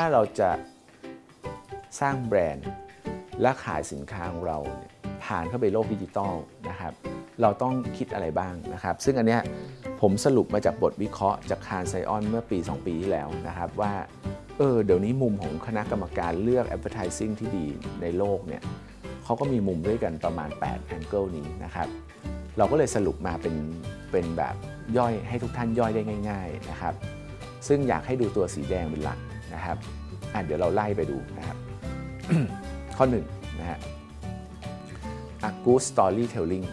ถ้าเราจะสร้างแบรนด์และขายสินค้าของเราเผ่านเข้าไปโลกดิจิตอลนะครับ เราต้องคิดอะไรบ้างนะครับ ซึ่งอันเนี้ยผมสรุปมาจากบทวิเคราะห์จากคารไซออนเมื่อปี 2 ปีที่แล้วนะครับว่าเออเดี๋ยวนี้มุมของคณะกรรมการเลือก advertising ที่ดีในโลกเนี่ยเขาก็มีมุมด้วยกันประมาณ8 angle นี้นะครับเราก็เลยสรุปมาเป็นเป็นแบบย่อยให้ทุกท่านย่อยได้ง่าย ๆนะครับ ซึ่งอยากให้ดูตัวสีแดงเป็นหลัก นะครับอะเดี๋ยวเราไล่ไปดูนะครับ ข้อ1นนะฮะ A good storytelling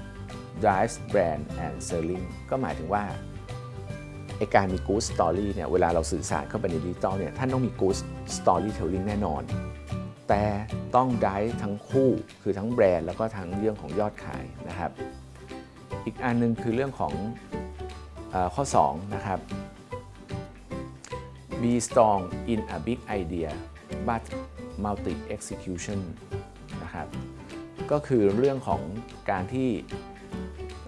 drives brand and selling ก็หมายถึงว่าไอการมี good story เนี่ยเวลาเราสื่อสารเข้าไปในดิจิตอลเนี่ยท่านต้องมี good storytelling แน่นอน แต่ต้อง drive ทั้งคู่คือทั้งแบรนด์แล้วก็ทั้งเรื่องของยอดขายนะครับ อีกอันหนึงคือเรื่องของอข้อ2นะครับ be strong in a big idea but multi execution นะครับก็คือเรื่องของการที่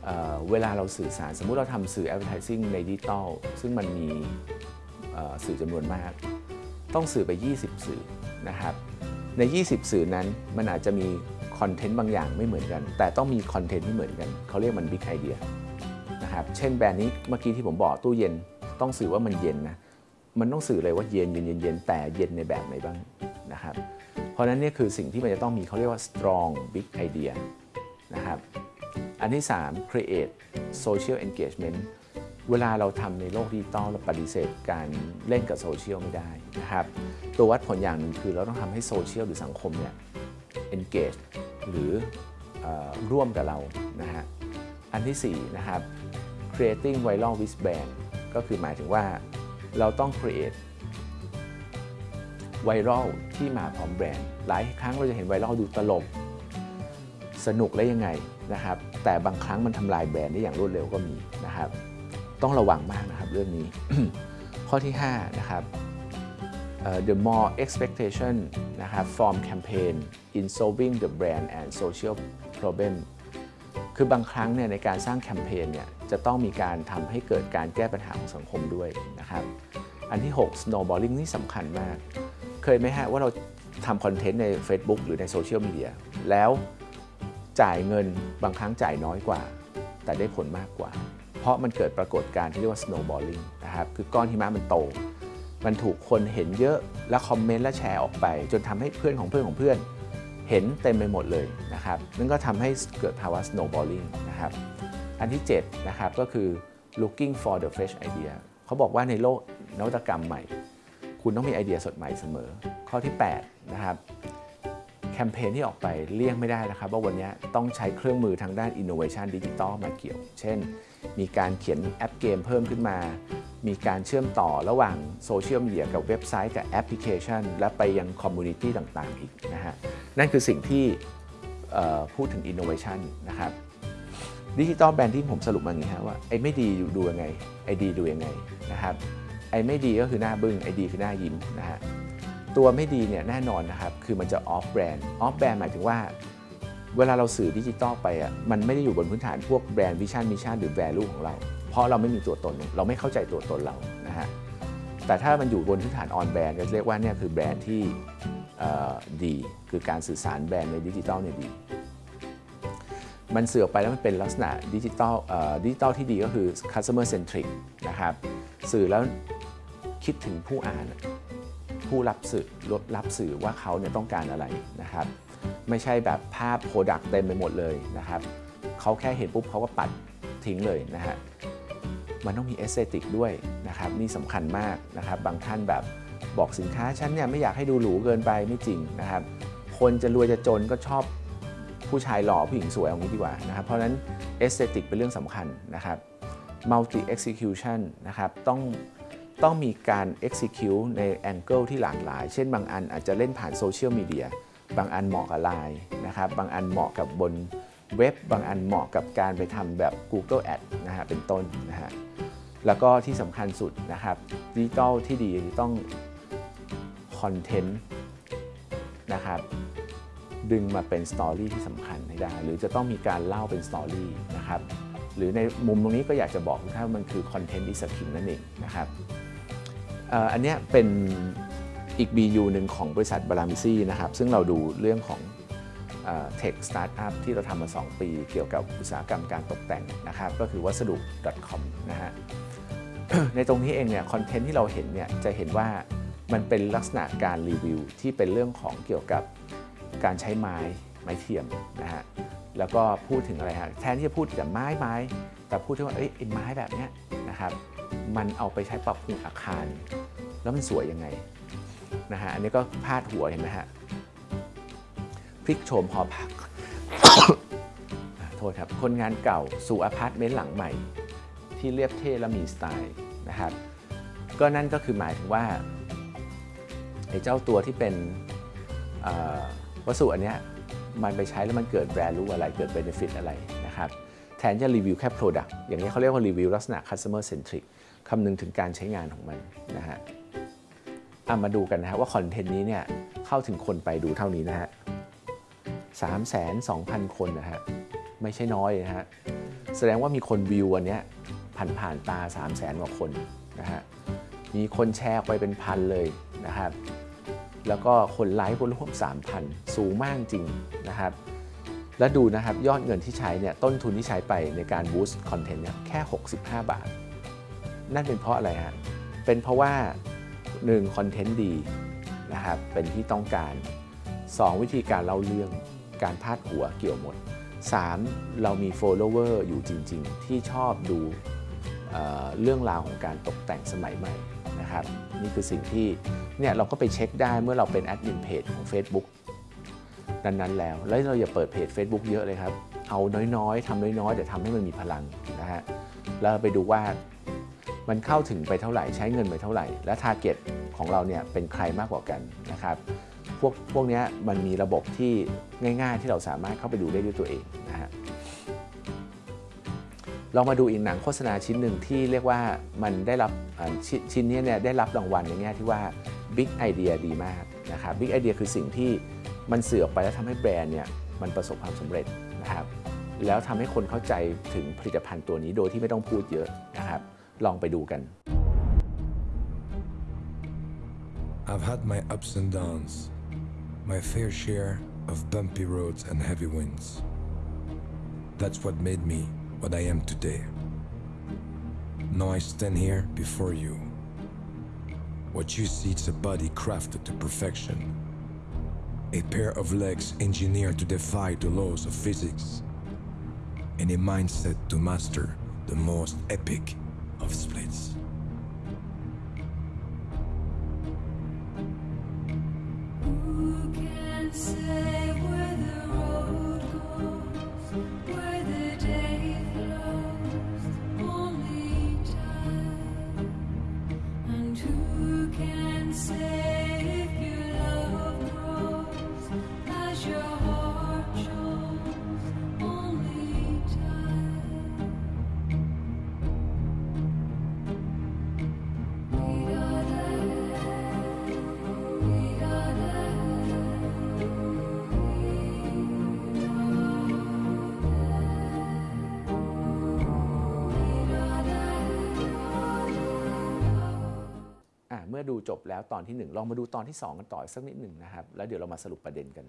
เเวลาเราสื่อสาร สมมุติเราทำสื่อ advertising ในดิจิตอลซึ่งมันมีสื่อจำนวนมาก ต้องสื่อไป 20 สื่อนะครับใน 20 สื่อนั้นมันอาจจะมีคอนเทนต์บางอย่างไม่เหมือนกัน แต่ต้องมีคอนเทนต์ที่เหมือนกัน เขาเรียกมัน big idea นะครับเช่นแบรนด์นี้เมื่อกี้ที่ผมบอกตู้เย็นต้องสื่อว่ามันเย็นนะ มันต้องสื่อเลยว่าเย็นเย็นเย็นเย็นแต่เย็นในแบบไหนบ้างนะครับ เพราะนั้นนี่คือสิ่งที่มันจะต้องมีเขาเรียกว่า strong big idea นะครับ อันที่ 3 create social engagement เวลาเราทำในโลกดิจิตอลเราปฏิเสธการเล่นกับโซเชียลไม่ได้นะครับ ตัววัดผลอย่างหนึ่งคือเราต้องทำให้โซเชียลหรือสังคมเนี่ย engage หรือออร่วมกับเรานะฮะ อันที่ 4 นะครับ creating viral with brand ก็คือหมายถึงว่า เราต้อง create ไวรัลที่มาพร้อมแบรนด์ หลายครั้งเราจะเห็นไวรัลดูตลก สนุกและยังไงนะครับ แต่บางครั้งมันทำลายแบรนด์ได้อย่างรวดเร็วก็มีนะครับ ต้องระวังมากนะครับเรื่องนี้ ข้อที่ 5 นะครับ the more expectation นะครับ from campaign in solving the brand and social problem คือบางครั้งเนี่ยในการสร้างแคมเปญเนี่ย จะต้องมีการทำให้เกิดการแก้ปัญหาของสังคมด้วยนะครับ อันที่ 6 snowballing นี่สำคัญมาก เคยไหมฮะว่าเราทำคอนเทนต์ใน Facebook หรือในโซเชียลมีเดียแล้วจ่ายเงินบางครั้งจ่ายน้อยกว่า แต่ได้ผลมากกว่า เพราะมันเกิดปรากฏการณ์ที่เรียกว่า snowballing นะครับ คือก้อนหิมะมันโต มันถูกคนเห็นเยอะแล้วคอมเมนต์และแชร์ออกไป จนทำให้เพื่อนของเพื่อนของเพื่อนเห็นเต็มไปหมดเลยนะครับนั่นก็ทำให้เกิดภาวะ snowballing นะครับ อันที่7นะครับก็คือ looking for the fresh idea เขาบอกว่าในโลกนวัตกรรมใหม่ คุณต้องมีไอเดียสดใหม่เสมอ ข้อที่8นะครับแคมเปญที่ออกไปเลี่ยงไม่ได้นะครับว่าวันนี้ต้องใช้เครื่องมือทางด้าน innovation ดิจิตอลมาเกี่ยว เช่น มีการเขียนแอปเกมเพิ่มขึ้นมา มีการเชื่อมต่อระหว่างโซเชียลมีเดียกับเว็บไซต์กับแอปพลิเคชัน และไปยัง community ต่างๆอีกนะฮะนั่นคือสิ่งที่พูดถึง innovation นะครับ digital branding ผมสรุปมาอย่างนี้ครับว่าไอ้ไม่ดีดูยังไงไอ้ดีดูยังไงนะครับไอ้ไม่ดีก็คือหน้าบึ้งไอ้ดีคือหน้ายิ้มนะฮะตัวไม่ดีเนี่ยแน่นอนนะครับคือมันจะ off brand off brand หมายถึงว่าเวลาเราสื่อดิจิตอลไปอะมันไม่ได้อยู่บนพื้นฐานพวก brand vision mission หรือ value ของเรา เพราะเราไม่มีตัวตนเราไม่เข้าใจตัวตนเรานะฮะแต่ถ้ามันอยู่บนพื้นฐาน on brand จะเรียกว่าเนี่ยคือแบรนด์ที่ดีคือการสื่อสารแบรนด์ในดิจิตอลเนี่ยดี มันเสื่อออกไปแล้วมันเป็นลักษณะดิจิตอลดิจิตอลที่ดีก็คือ customer centric นะครับสื่อแล้วคิดถึงผู้อ่าน ผู้รับสื่อรับสื่อว่าเขาเนี่ยต้องการอะไรนะครับ ไม่ใช่แบบภาพ product เต็มไปหมดเลยนะครับเขาแค่เห็นปุ๊บเขาก็ปัดทิ้งเลยนะฮะมันต้องมี aesthetic ด้วยนะครับนี่สำคัญมากนะครับบางท่านแบบบอกสินค้าฉันเนี่ยไม่อยากให้ดูหรูเกินไปไม่จริงนะครับ คนจะรวยจะจนก็ชอบ ผู้ชายหล่อผู้หญิงสวยเอางี้ดีกว่านะครับเพราะนั้น aesthetic เป็นเรื่องสำคัญนะครับ multi execution นะครับต้องต้องมีการ execute ใน angle ที่หลากหลาย เช่นบางอันอาจจะเล่นผ่านโซเชียลมีเดีย บางอันเหมาะกับไลน์นะครับ บางอันเหมาะกับบนเว็บ บางอันเหมาะกับการไปทำแบบ Google Ad นะฮะ เป็นต้นนะฮะ แล้วก็ที่สำคัญสุดนะครับดิจิตอลที่ดีต้องคอนเทนต์นะครับ ดึงมาเป็น story ที่สำคัญให้ได้ หรือจะต้องมีการเล่าเป็น story นะครับหรือในมุมตรงนี้ก็อยากจะบอกทุกท่านว่ามันคือ content is king นั่นเองนะครับอันนี้เป็นอีก BU หนึ่งของบริษัทบารามิซี่นะครับ ซึ่งเราดูเรื่องของ tech startup ที่เราทำมา 2 ปีเกี่ยวกับอุตสาหกรรมการตกแต่งนะครับ ก็คือวัสดุ .com นะฮะในตรงนี้เองเนี่ยคอนเทนต์ที่เราเห็นเนี่ยจะเห็นว่ามันเป็นลักษณะการรีวิวที่เป็นเรื่องของเกี่ยวกับ การใช้ไม้ไม้เทียมนะฮะแล้วก็พูดถึงอะไรฮะแทนที่จะพูดแต่ไม้ไม้แต่พูดถึงว่าเอ้ยไอ้ไม้แบบเนี้ยนะครับมันเอาไปใช้ปรับปรุงอาคาร แล้วมันสวยยังไงนะฮะอันนี้ก็พาดหัวเห็นไหมฮะพลิกโฉมหอพักโทษครับโรงงานเก่าสู่อพาร์ตเมนต์หลังใหม่ ที่เรียบเท่และมีสไตล์นะครับก็นั่นก็คือหมายถึงว่าไอ้เจ้าตัวที่เป็น วัสดุอันนี้มันไปใช้แล้วมันเกิด value อะไรเกิด benefit อะไรนะครับแทนจะรีวิวแค่ product อย่างนี้เขาเรียกว่ารีวิวลักษณะ customer centric คำนึงถึงการใช้งานของมันนะฮะมาดูกันนะฮะว่าคอนเทนต์นี้เนี่ยเข้าถึงคนไปดูเท่านี้นะฮะสามแสนสองพันคนนะฮะไม่ใช่น้อยนะฮะแสดงว่ามีคนวิวอันเนี้ยผ่านผ่านตา 3 0 0แสนกว่าคนนะฮะมีคนแชร์ไปเป็นพันเลยนะครับ แล้วก็คนไลค์คนร่วม3,000 สูงมากจริงนะครับ แล้วดูนะครับยอดเงินที่ใช้เนี่ยต้นทุนที่ใช้ไปในการบูสต์คอนเทนต์เนี่ยแค่ 65 บาท นั่นเป็นเพราะอะไรฮะเป็นเพราะว่า 1. คอนเทนต์ดีนะครับเป็นที่ต้องการ 2. วิธีการเล่าเรื่องการพาดหัวเกี่ยวหมด 3. เรามี follower อยู่จริง ๆ ที่ชอบดูเเรื่องราวของการตกแต่งสมัยใหม่ นะครับ นี่คือสิ่งที่เนี่ยเราก็ไปเช็คได้เมื่อเราเป็นแอดมินเพจของ Facebook นั้นๆแล้ว แล้วเราอย่าเปิดเพจ Facebook เยอะเลยครับ เอาน้อยๆทำน้อยๆแต่ทำให้มันมีพลังนะฮะแล้วไปดูว่ามันเข้าถึงไปเท่าไหร่ใช้เงินไปเท่าไหร่ และทาร์เก็ตของเราเนี่ยเป็นใครมากกว่ากันนะครับ พวกพวกนี้มันมีระบบที่ง่าย ๆ ที่เราสามารถเข้าไปดูได้ด้วยตัวเอง ลองมาดูอีกหนังโฆษณาชิ้นหนึ่งที่เรียกว่ามันได้รับชชิ้นนี้เนี่ยได้รับรางวัลในแง่ที่ว่า Big Idea ดีมากนะครับ Big Idea คือสิ่งที่มันเสือออกไปแล้วทำให้แบรนด์เนี่ยมันประสบความสำเร็จนะครับแล้วทำให้คนเข้าใจถึงผลิตภัณฑ์ตัวนี้โดยที่ไม่ต้องพูดเยอะนะครับลองไปดูกัน I've had my ups and downs, my fair share of bumpy roads and heavy winds. That's what made me what I am today. Now I stand here before you. What you see is a body crafted to perfection, a pair of legs engineered to defy the laws of physics, and a mindset to master the most epic of splits. Who can say ดูจบแล้วตอนที่ 1 ลองมาดูตอนที่ 2 กันต่อสักนิดหนึ่งนะครับ แล้วเดี๋ยวเรามาสรุปประเด็นกัน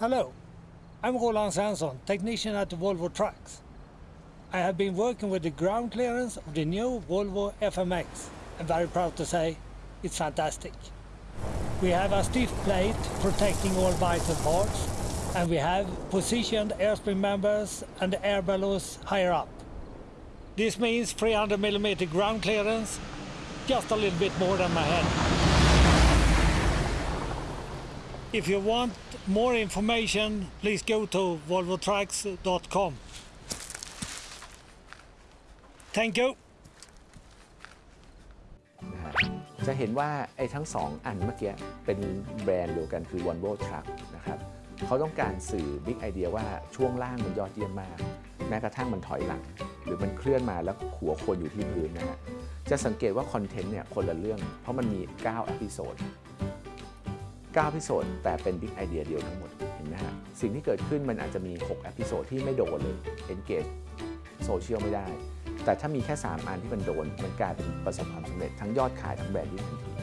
Hello, I'm Roland Svensson, technician at Volvo Trucks. I have been working with the ground clearance of the new Volvo FMX. I'm very proud to say it's fantastic. We have a stiff plate protecting all vital parts, and we have positioned airspring members and air bellows higher up. This means 300 millimeter ground clearance, just a little bit more than my head. If you want more information, please go to volvotrucks.com. Thank you. นะฮะจะเห็นว่าไอ้ทั้ง 2 อันเมื่อกี้เป็นแบรนด์เดียวกันคือ Volvo Truck นะครับ เขาต้องการสื่อ Big Idea ว่าช่วงล่างมันยอดเยี่ยมมาก แม้กระทั่งมันถอยหลัง หรือมันเคลื่อนมาแล้วหัวคนอยู่ที่พื้นนะฮะจะสังเกตว่าคอนเทนต์เนี่ยคนละเรื่อง เพราะมันมี9 episode 9 episode แต่เป็น Big Idea เดียวทั้งหมดเห็นไหมฮะสิ่งที่เกิดขึ้นมันอาจจะมี6 episode ที่ไม่โดนเลย engage โซเชียลไม่ได้ แต่ถ้ามีแค่ 3 อันที่มันโดน มันกลายเป็นประสบความสำเร็จทั้งยอดขายทั้งแบรนด์ยิ่งทันที